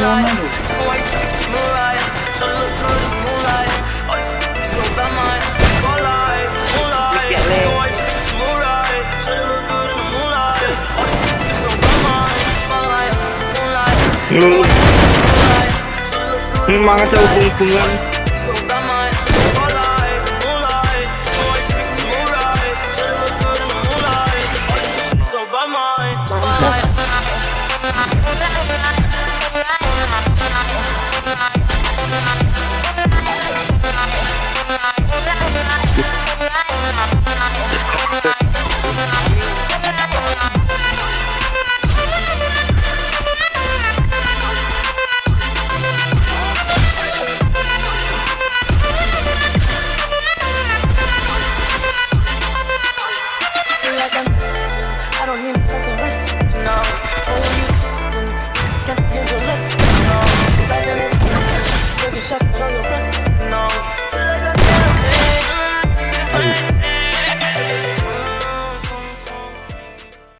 moonlight. White chicks, moonlight. Moonlight. Moonlight, moonlight. Moonlight. Moonlight. Moonlight, moonlight. Turn your back.